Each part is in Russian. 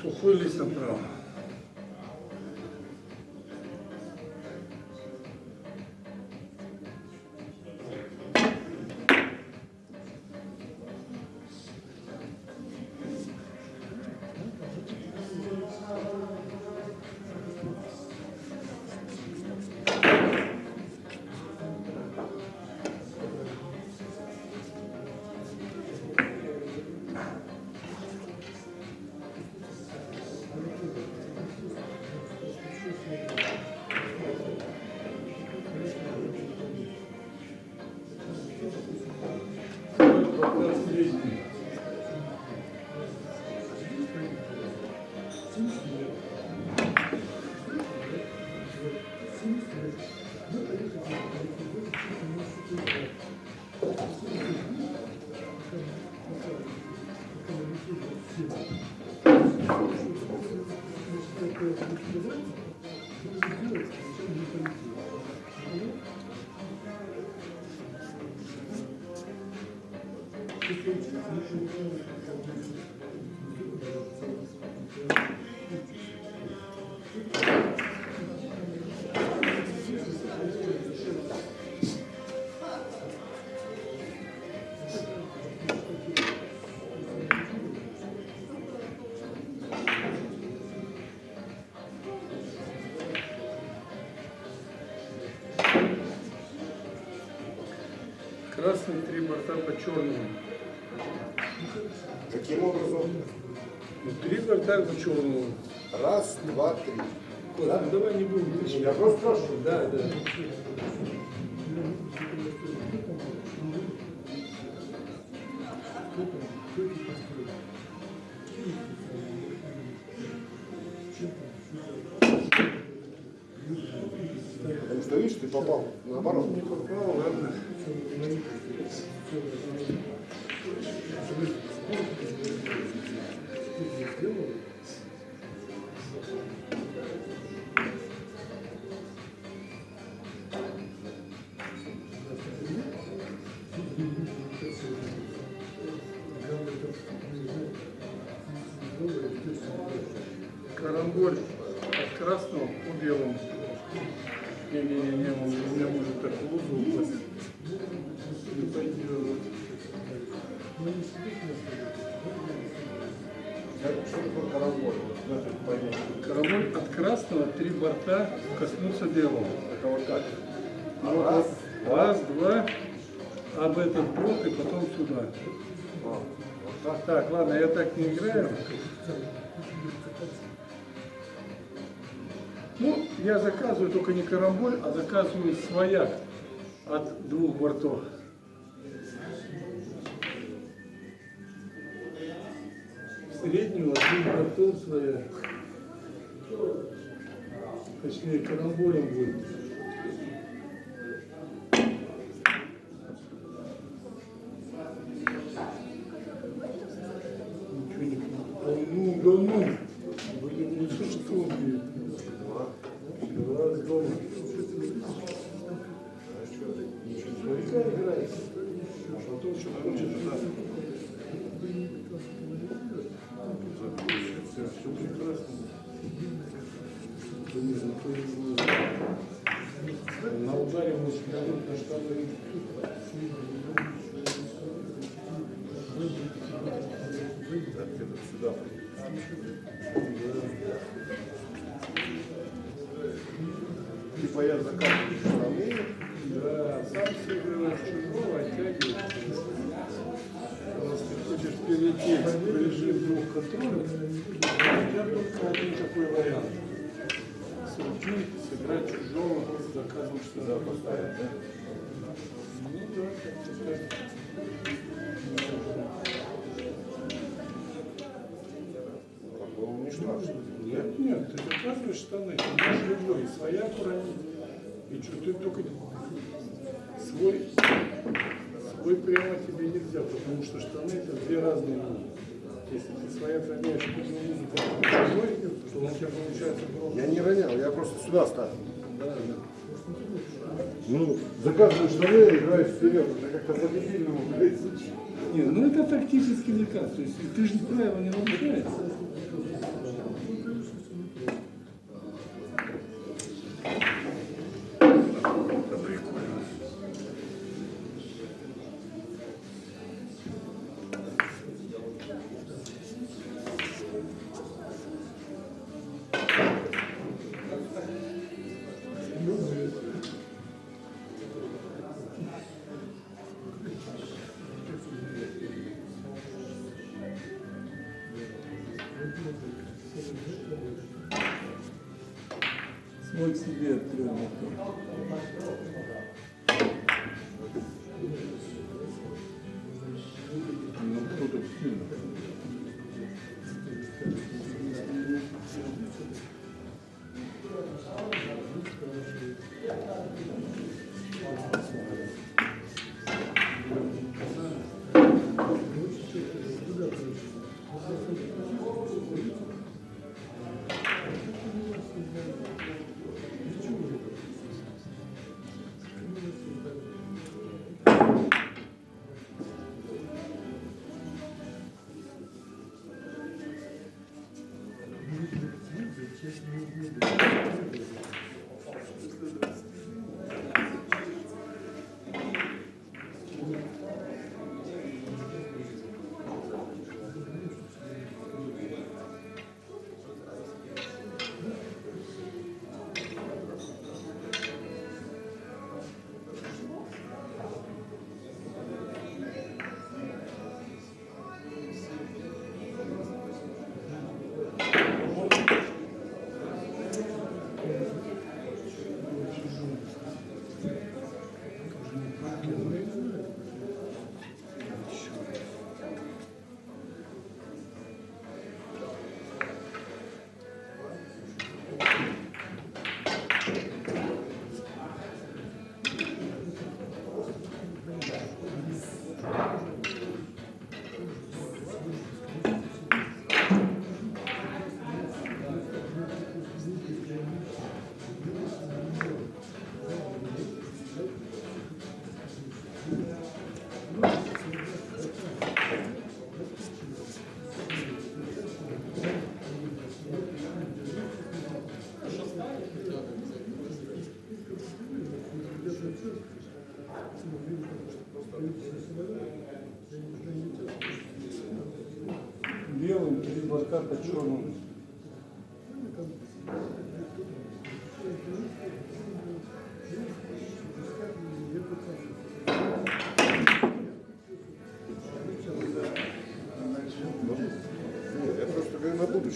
Сухой лист Красный три борта по черному. Каким образом? Ну, три борта по черному. Раз, два, три. Ладно, давай не будем. Я просто спрашиваю. Да, да. Карамболь белого. Это вот как? Вот, Раз, раз, два, об этот блок и потом сюда. Вот так. Ладно, я так не играю. Ну, я заказываю только не карамболь, а заказываю свояк от двух бортов. Среднего от двух бортов свояк. Точнее, карамболем будет. Что, ты только свой, свой прямо тебе нельзя, потому что штаны это две разные вещи. Если ты своя роняешь одну музыку, а чужой, то у тебя получается громко. Я не ронял, я просто сюда ставил. Да, да. Ну, заказываю штаны, играю вперед. Это как-то по-дебильному, блядь. Нет, ну это тактический заказ, то есть ты же правила не нарушается.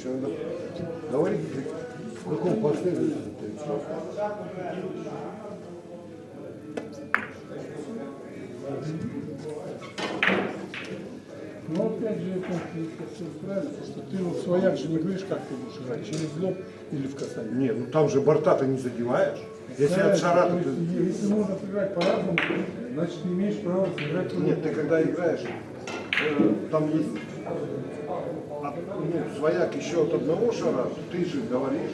Надо говорить, в каком последовательности. Но опять же, это все устраивается, что ты вот свояк же не говоришь, как ты будешь играть, через лоб или в касание. Нет, ну там же борта ты не задеваешь. Если от шара, то ты... Если можно сыграть по-разному, значит не имеешь права сыграть по Нет, ты когда играешь, э, там есть ну, свояк еще от одного шара, ты же говоришь.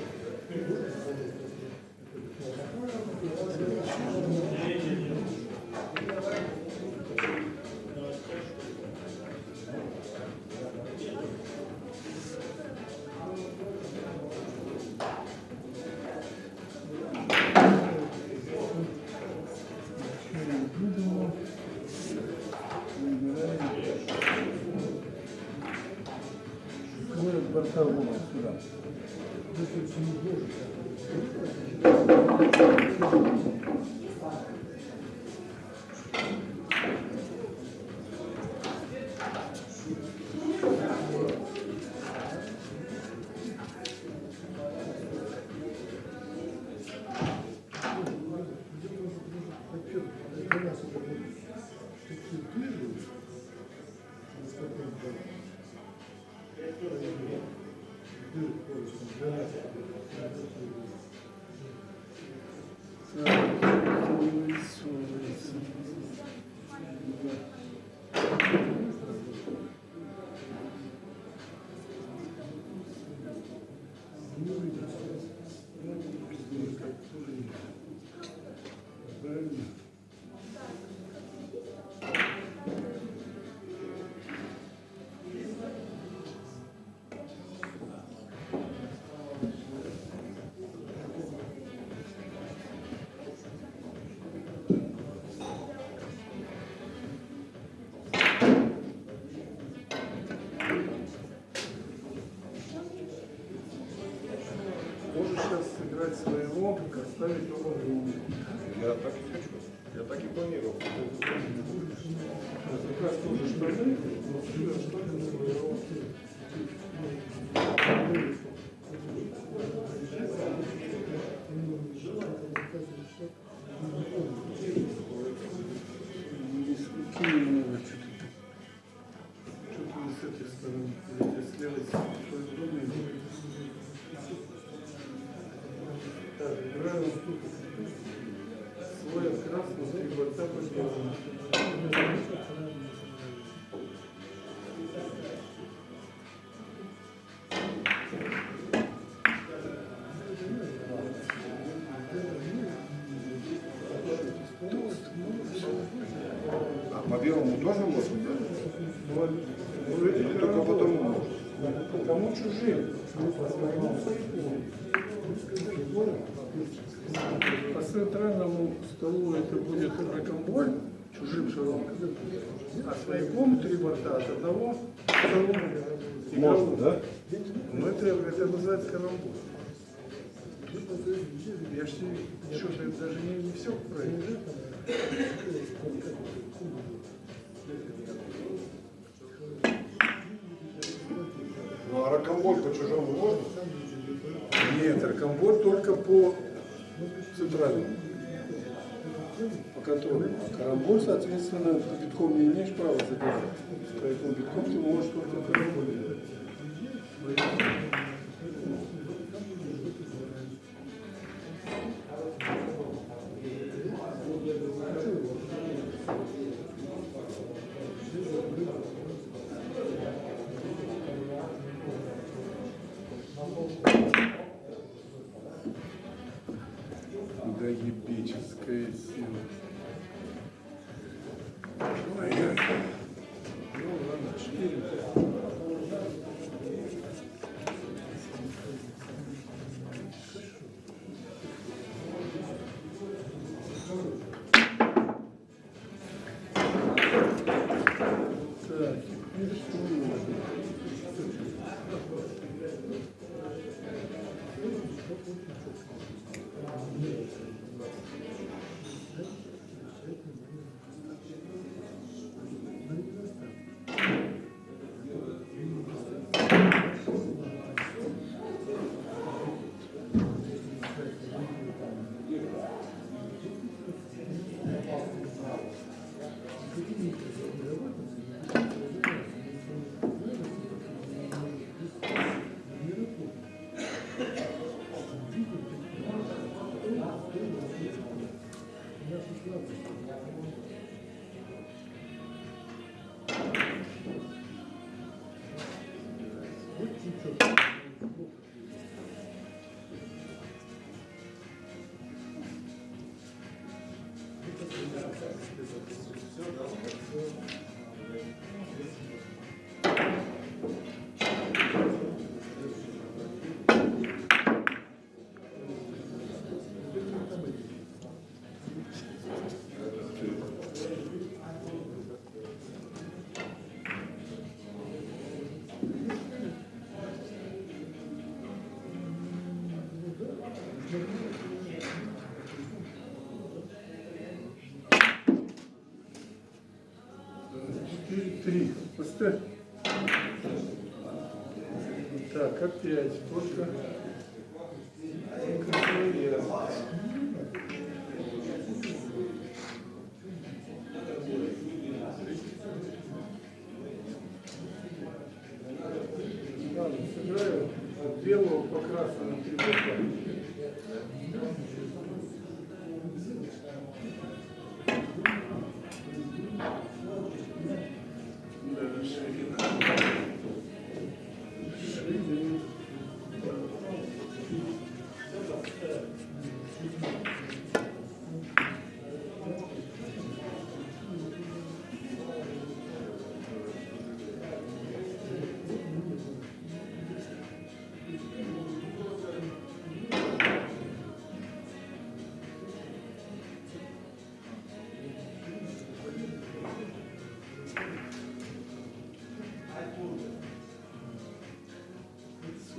Oui, тоже можно, да? Или только потом можно? Кому чужим? По центральному столу это будет ракомболь, чужим шаром. А свояком три борта от одного стола. Можно, да? Ну это, это называется карамболь. Я ж что-то даже не, не все правильно. А по чужому можно? Нет, ракомболь только по центральному. По контролю. А карамболь, соответственно, битком не имеешь права забирать. Поэтому битком ты можешь только карамболь делать. Три. Поставь. Так, опять только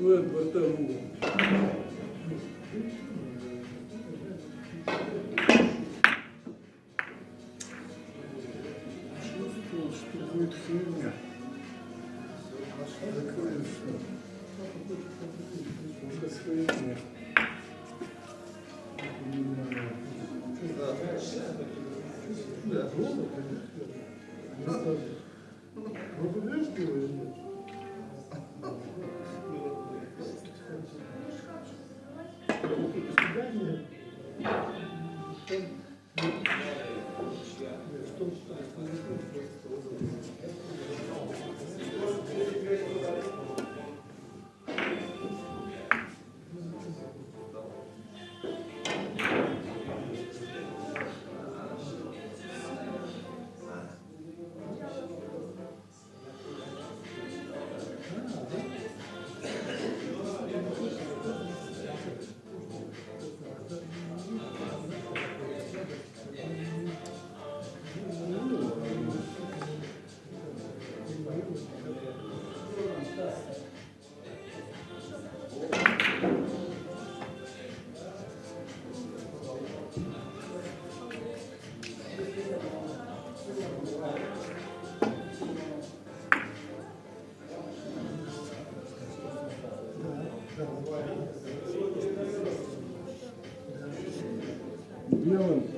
угол. Чувствовал, что будет фигня. Закрою все. Только свои нет. Белым по черному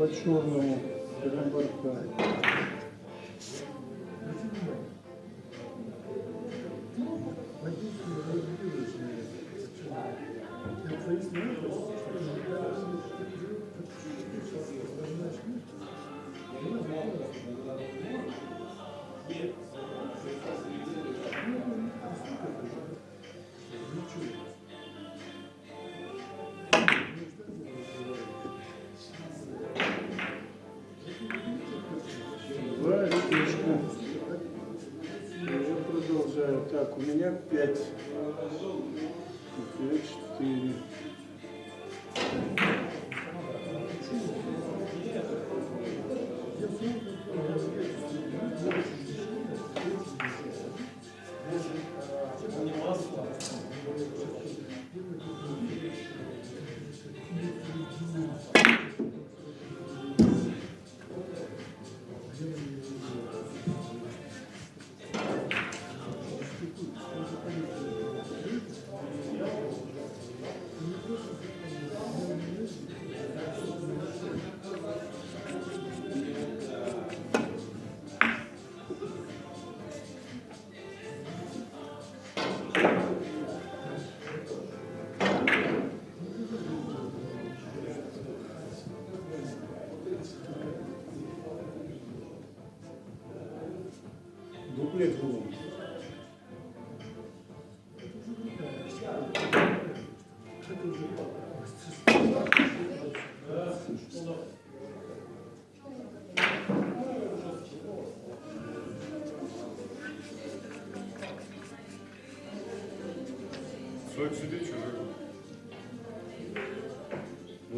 переборка.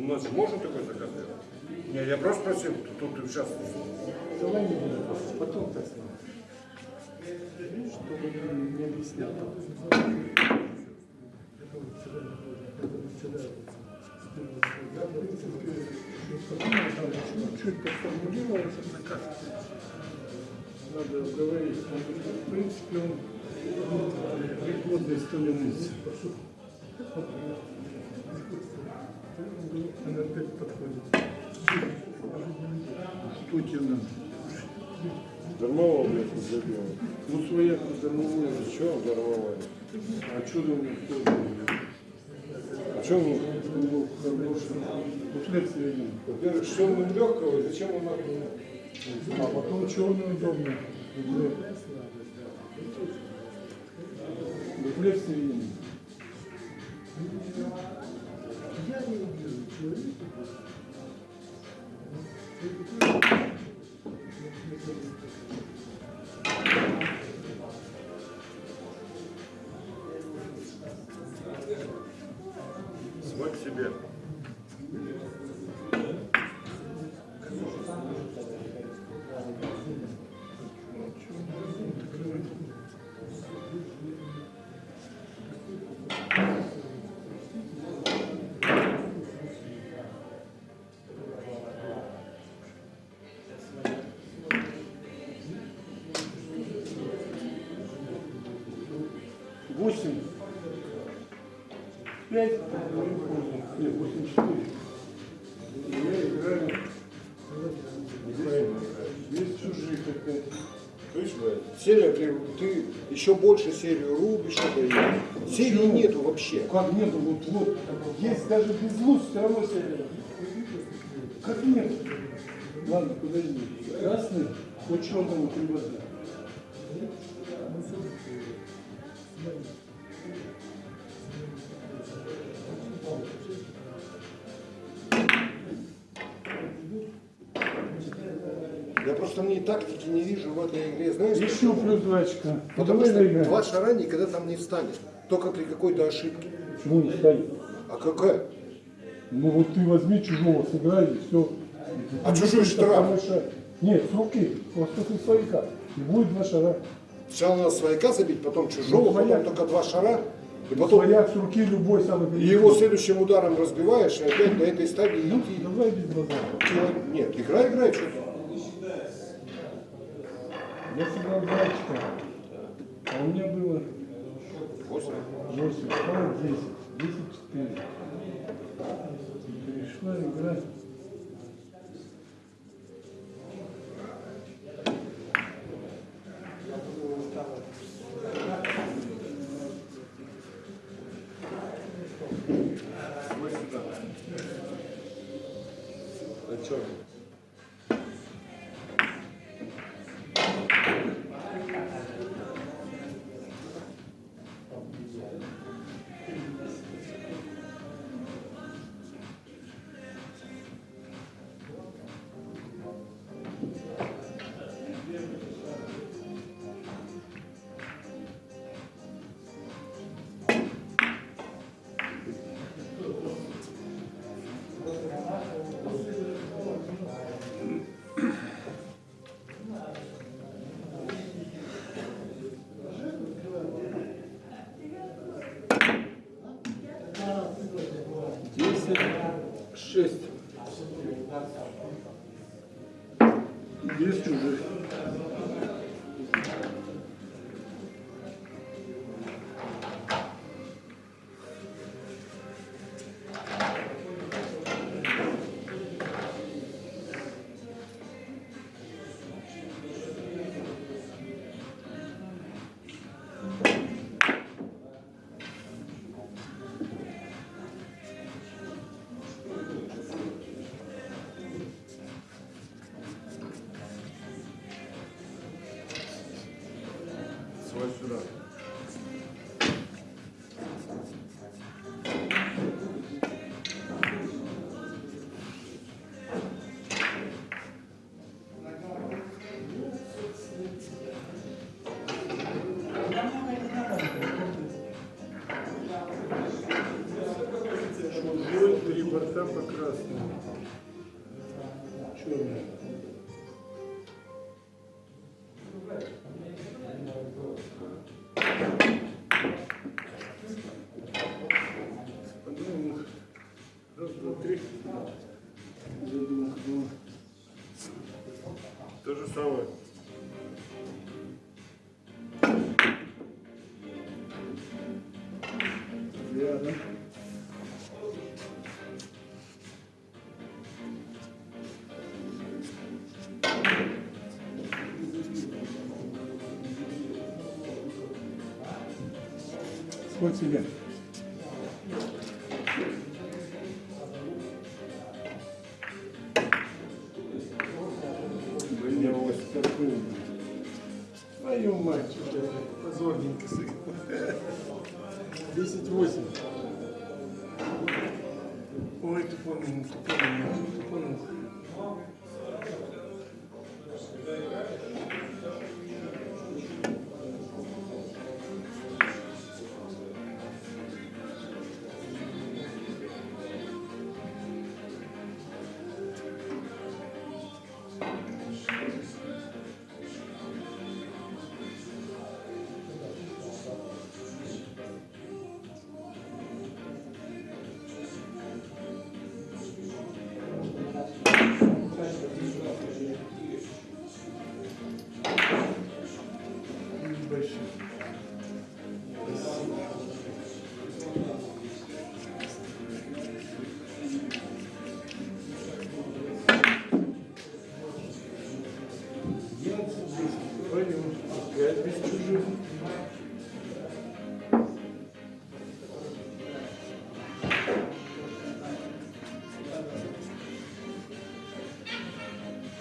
У нас же можно такой заказ делать? Не, я просто спросил, тут, тут сейчас Давай не будем, потом так. Чтобы не объяснял. Чуть поформулировался карте. Надо говорить. В принципе, он пригодный столениц. Она опять подходит. Что тебе надо? Дармового, блядь, не забил. Ну, своя дармовая. Че дармовая? А что у них тоже? А что он, Ну, хороший. Во-первых, что он легкого, зачем он надо? А потом черный удобно. Свинин. Я не люблю человека. свой 8, 5, нет, 8, 4. И я играю без чужих опять. Видишь, серия, ты еще больше серию рубишь, это серии Почему? нету вообще. Как нету, вот, вот, есть даже без луз, все равно серия. Как нет? Ладно, подожди. Красный, хоть черному привозят. Тактики не вижу в этой игре, знаешь? Еще плюс два очка. Ну, Потому давай что заиграем. два шара никогда там не встанет. Только при какой-то ошибке. Почему не станет? А какая? Ну вот ты возьми чужого, сыграй и все. А чужой штраф? Нет, с руки, просто ты свояка. И будет два шара. Сначала надо свояка забить, потом чужого, Ну, потом только два шара. И потом Свояк с руки любой самый и его следующим ударом разбиваешь, и опять до этой стадии Ну, идти. давай без базара. Нет, играй, играй, что ты. Я сыграл два очка. А у меня было Восемь. 8, стало 10. 10, 4. Перешла игра. На черный. Ось такую. Твою мать, позорненько сыграл. 10-8. Ой, тупоненько, тупоненько, тупоненько. Jesus.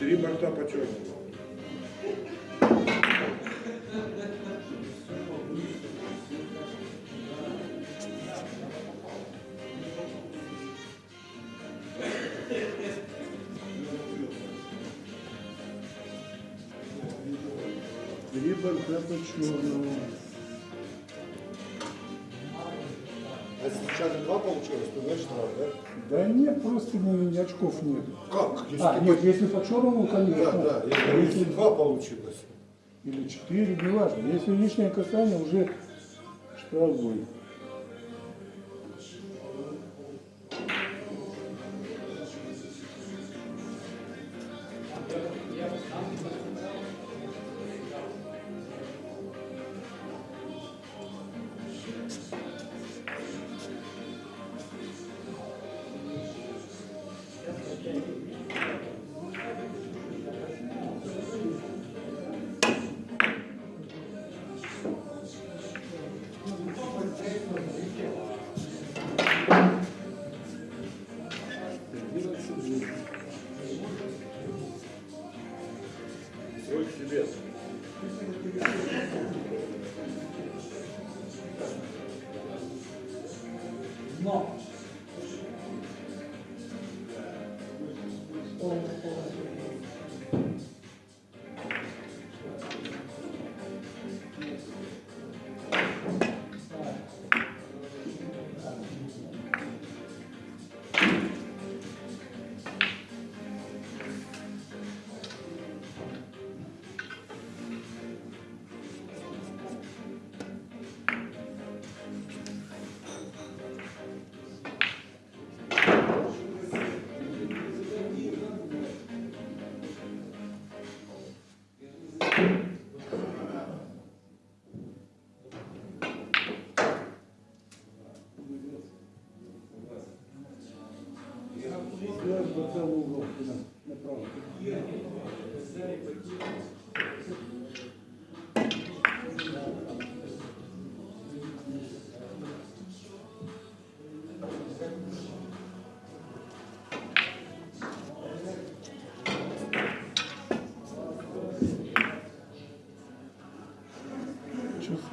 Три борта по черному. Три борта по черному. А сейчас два получилось, то значит да? Да нет, просто не, очков нет. Как? Если А, нет, если по черному, конечно. Да, да, А если, если два получилось. или четыре, не важно. Если лишнее касание, уже штраф будет.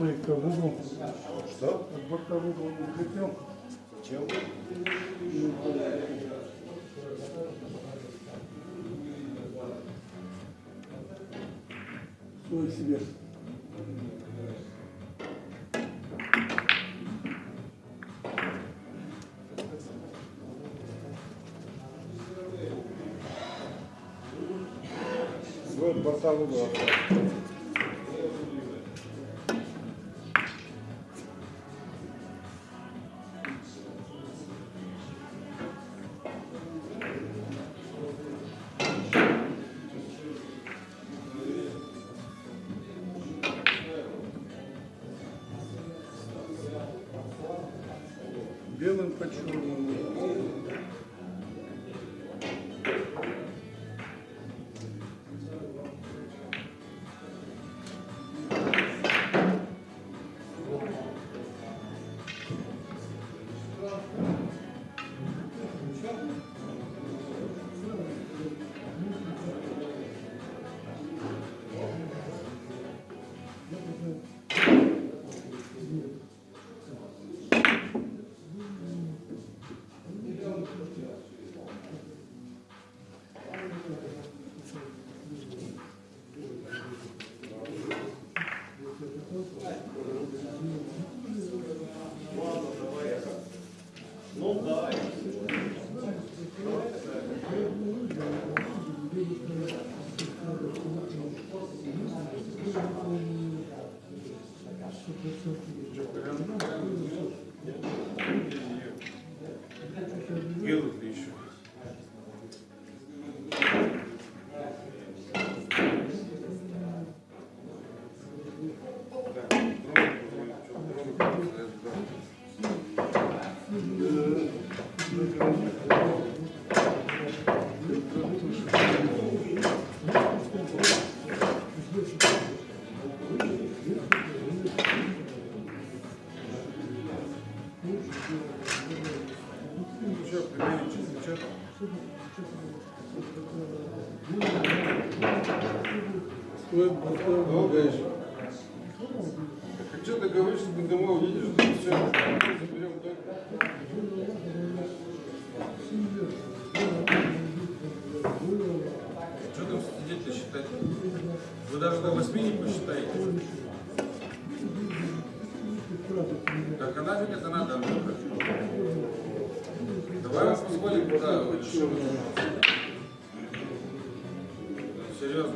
Чувствуй-ка в угол. Что? От борта в угол не влетел. Зачем? Свой себе. Свой борта в угол. Хочу договориться до домов, видишь, что все заберем Что там сидите считать? Вы даже до посчитаете. Так а нафиг это надо? Давай вас позволим куда. Серьезно.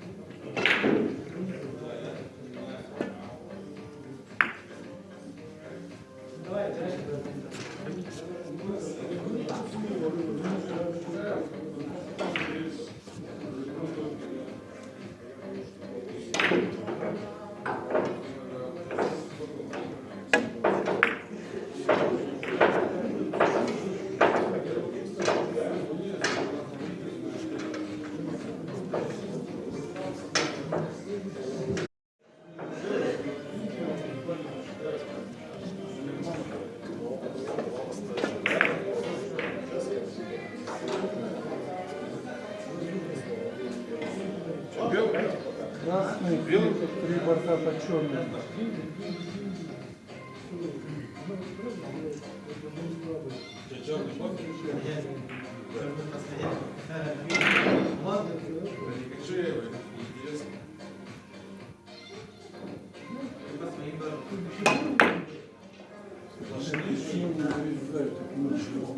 Nous jouons.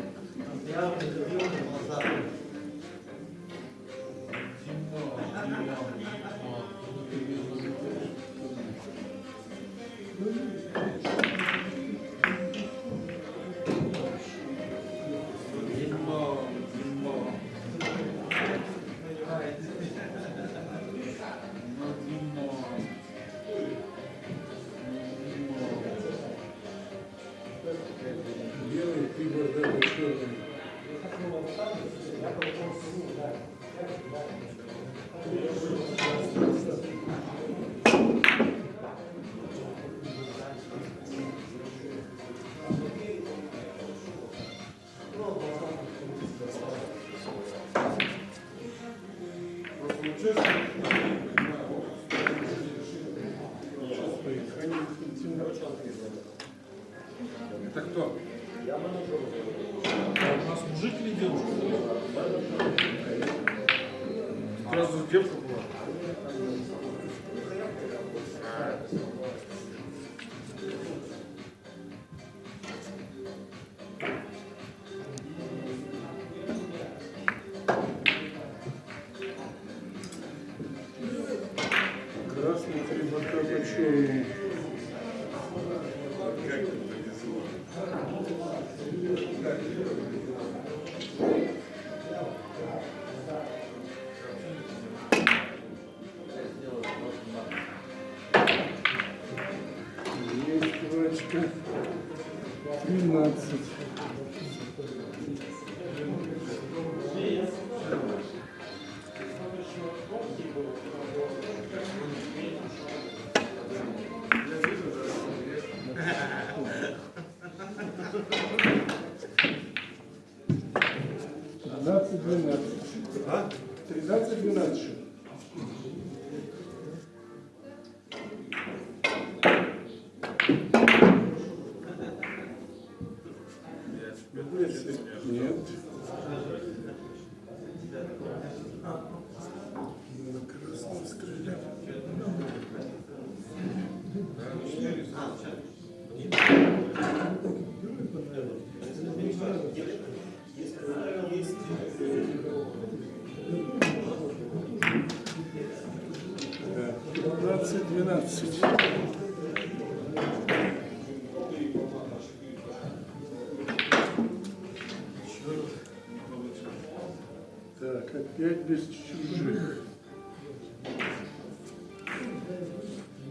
пять без чужих.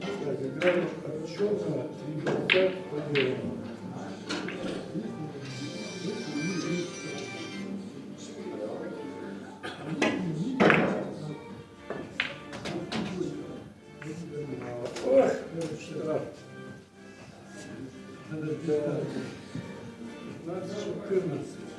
Так, играем отчета ребенка по делу. Надо 15, 14.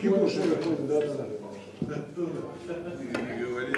Кипуш, да, да, да. Не говори.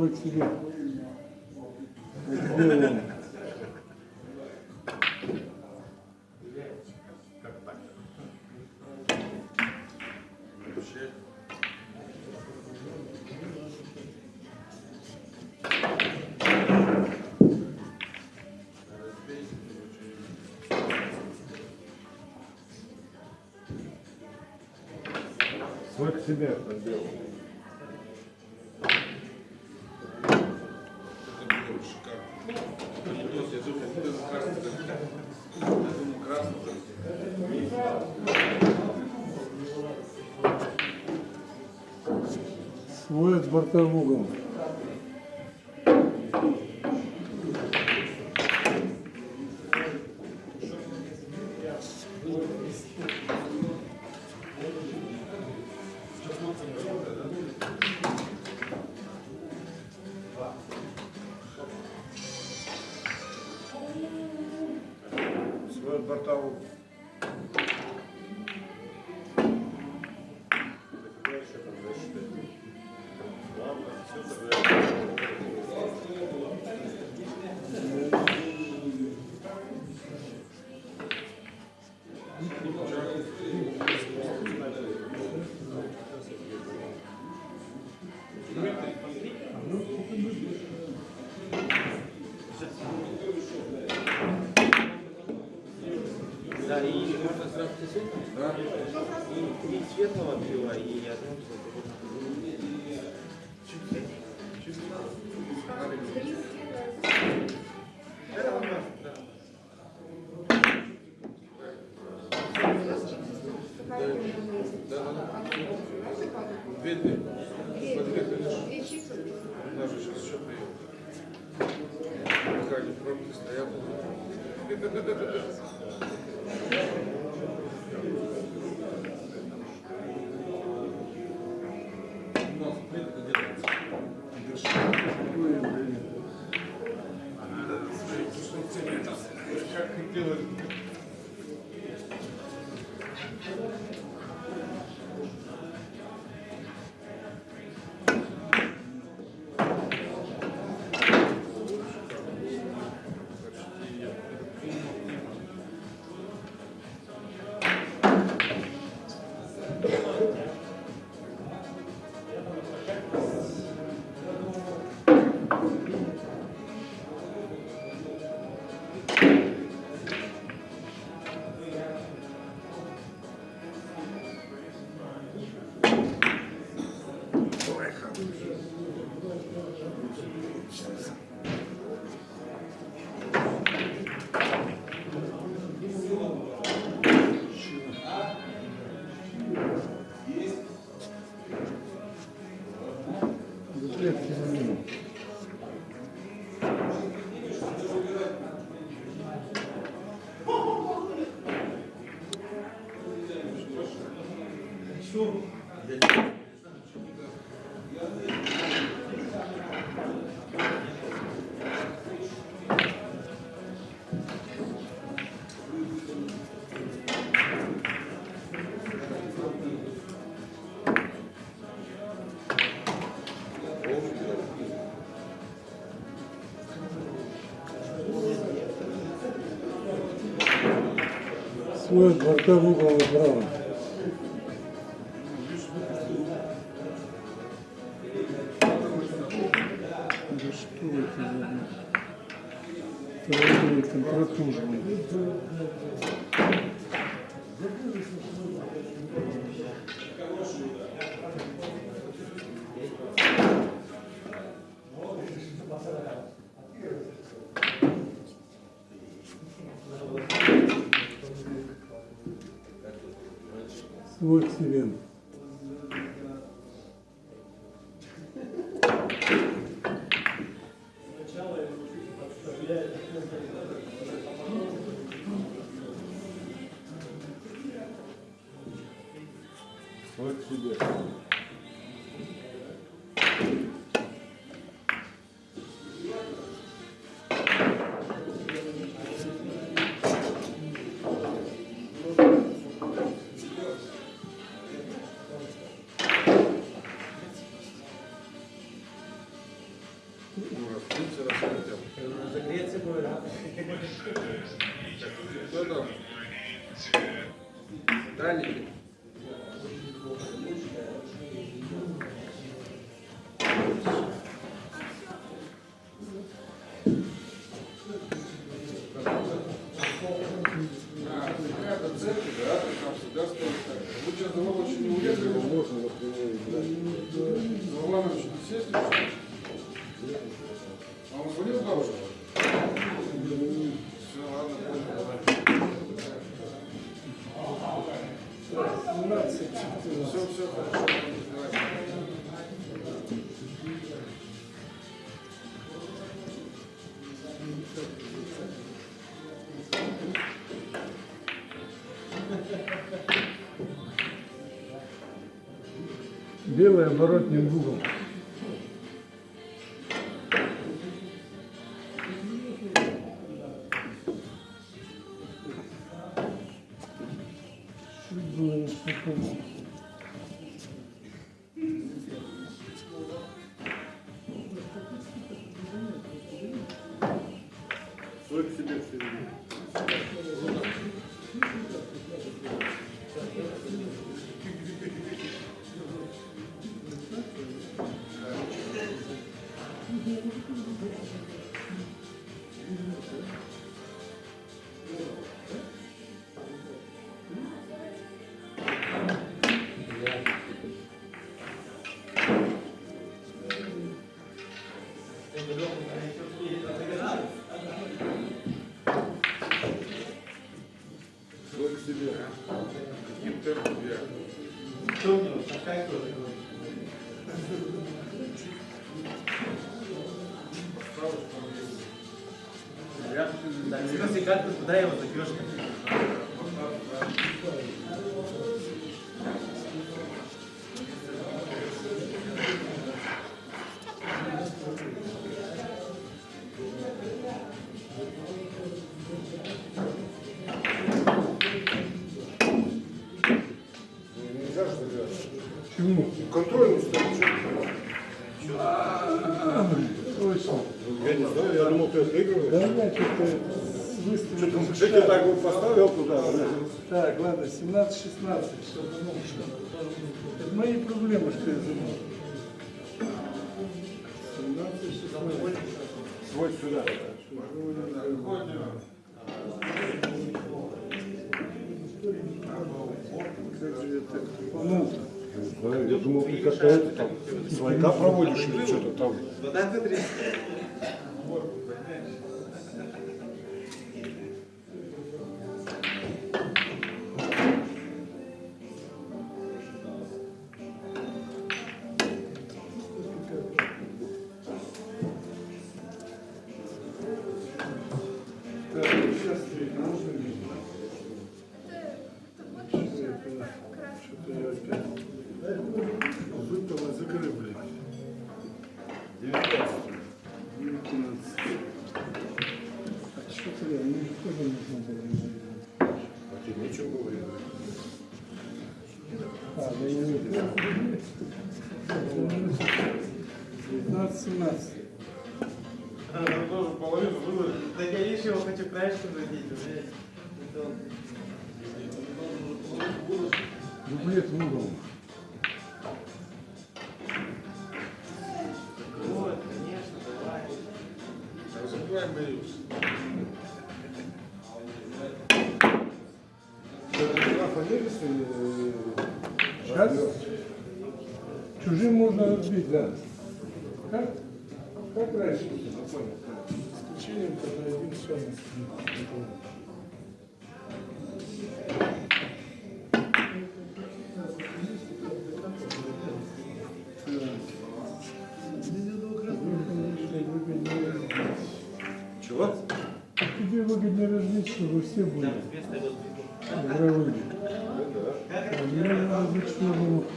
都是欺骗。Bartolomeu Gomes. Да? И три светлого пива и одно. Это нас, да. Да, да, да. Две, две. Смотри, конечно. У нас же сейчас еще прием. Пока не пробки стоят. Свой от борта Свой к Белый оборотным в угол. Чуть было не спокойно. мои проблемы, что я забыл. 17 Свой сюда. Ну, я думал, ты какая-то там свайка проводишь или что-то там. Как? Чужим можно разбить, да. Как? Как раньше? С когда один все. Чего? Тебе выгоднее разлить, чтобы все были.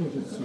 находится.